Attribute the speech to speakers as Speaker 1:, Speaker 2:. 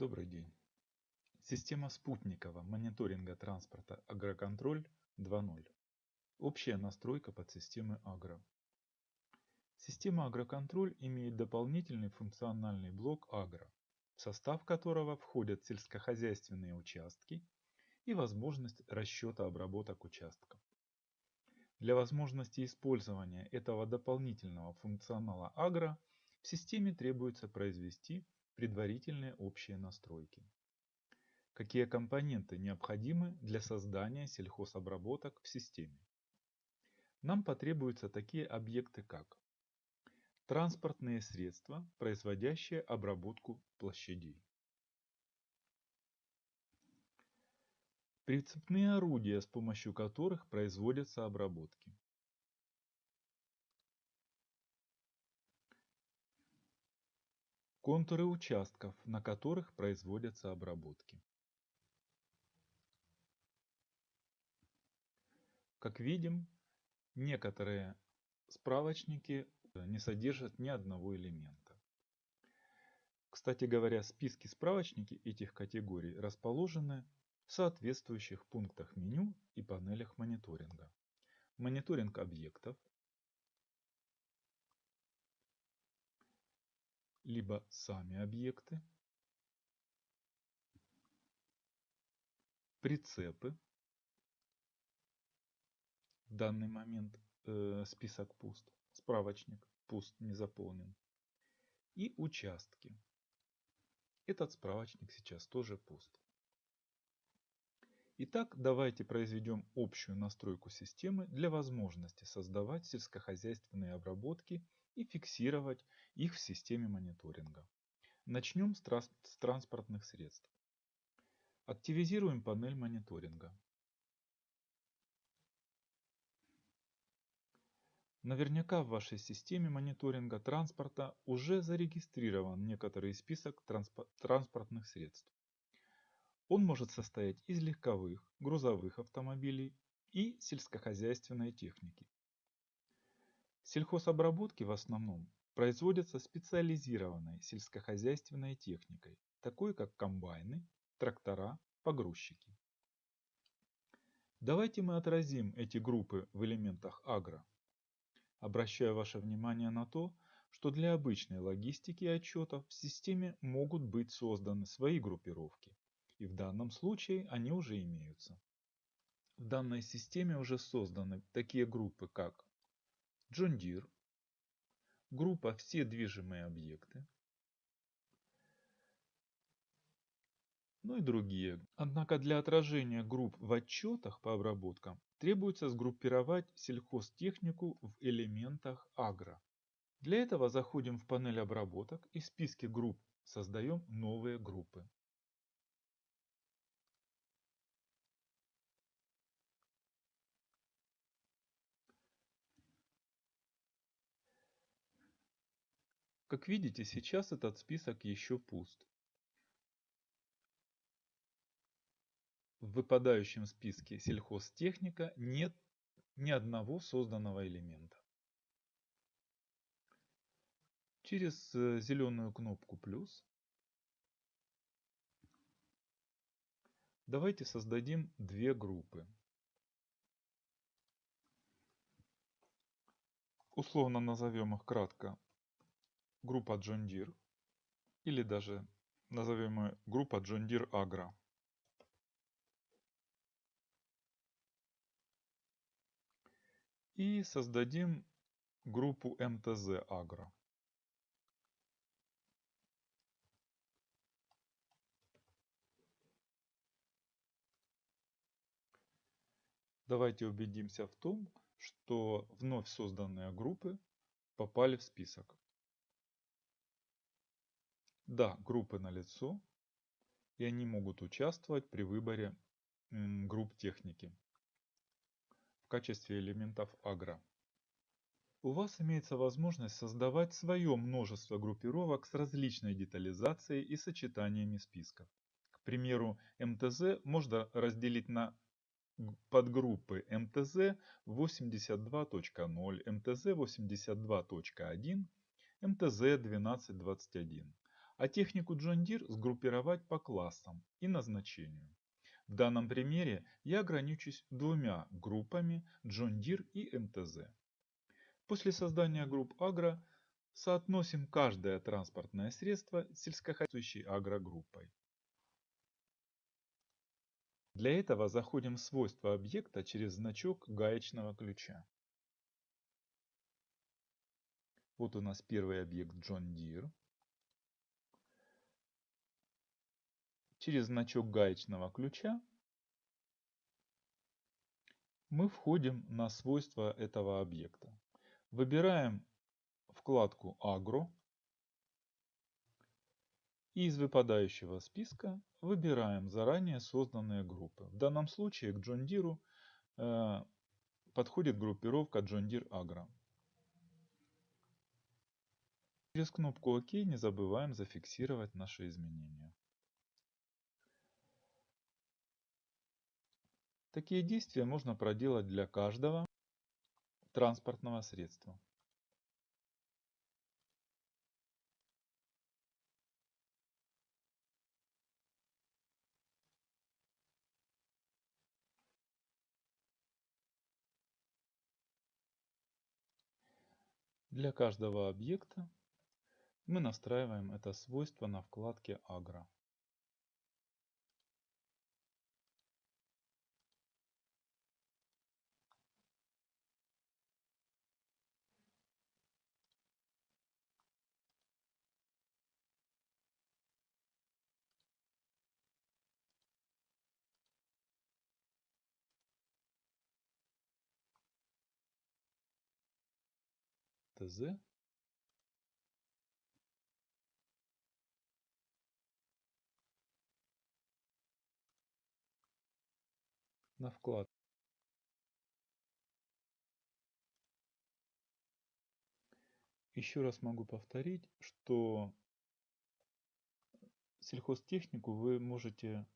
Speaker 1: Добрый день. Система спутникового мониторинга транспорта Агроконтроль 2.0. Общая настройка подсистемы Агро. Система Агроконтроль имеет дополнительный функциональный блок Агро, в состав которого входят сельскохозяйственные участки и возможность расчета обработок участков. Для возможности использования этого дополнительного функционала Агро в системе требуется произвести предварительные общие настройки. Какие компоненты необходимы для создания сельхозобработок в системе? Нам потребуются такие объекты как транспортные средства, производящие обработку площадей, прицепные орудия, с помощью которых производятся обработки, контуры участков, на которых производятся обработки. Как видим, некоторые справочники не содержат ни одного элемента. Кстати говоря, списки справочники этих категорий расположены в соответствующих пунктах меню и панелях мониторинга. Мониторинг объектов, либо сами объекты, прицепы, в данный момент э, список пуст, справочник пуст, не заполнен, и участки. Этот справочник сейчас тоже пуст. Итак, давайте произведем общую настройку системы для возможности создавать сельскохозяйственные обработки и фиксировать их в системе мониторинга. Начнем с, с транспортных средств. Активизируем панель мониторинга. Наверняка в вашей системе мониторинга транспорта уже зарегистрирован некоторый список транспортных средств. Он может состоять из легковых, грузовых автомобилей и сельскохозяйственной техники. Сельхозобработки в основном производятся специализированной сельскохозяйственной техникой, такой как комбайны, трактора, погрузчики. Давайте мы отразим эти группы в элементах агро. Обращаю ваше внимание на то, что для обычной логистики отчетов в системе могут быть созданы свои группировки, и в данном случае они уже имеются. В данной системе уже созданы такие группы, как John Deere, группа «Все движимые объекты», ну и другие. Однако для отражения групп в отчетах по обработкам требуется сгруппировать сельхозтехнику в элементах агро. Для этого заходим в панель обработок и в списке групп создаем новые группы. Как видите, сейчас этот список еще пуст. В выпадающем списке сельхозтехника нет ни одного созданного элемента. Через э, зеленую кнопку плюс давайте создадим две группы. Условно назовем их кратко группа John Deere или даже назовем ее группа John Deere Agro. И создадим группу MTZ Agro. Давайте убедимся в том, что вновь созданные группы попали в список. Да, группы налицо, и они могут участвовать при выборе групп техники в качестве элементов агро. У вас имеется возможность создавать свое множество группировок с различной детализацией и сочетаниями списков. К примеру, МТЗ можно разделить на подгруппы МТЗ 82.0, МТЗ 82.1, МТЗ 1221 а технику John Deere сгруппировать по классам и назначению. В данном примере я ограничусь двумя группами John Deere и МТЗ. После создания групп агро соотносим каждое транспортное средство с сельскохозяйствующей агрогруппой. Для этого заходим в свойства объекта через значок гаечного ключа. Вот у нас первый объект John Deere. Через значок гаечного ключа мы входим на свойства этого объекта. Выбираем вкладку «Агро» и из выпадающего списка выбираем заранее созданные группы. В данном случае к John Deere э, подходит группировка John Deere Agro. Через кнопку ОК не забываем зафиксировать наши изменения. Такие действия можно проделать для каждого транспортного средства. Для каждого объекта мы настраиваем это свойство на вкладке Agro. ТЗ на вклад. Еще раз могу повторить, что сельхозтехнику вы можете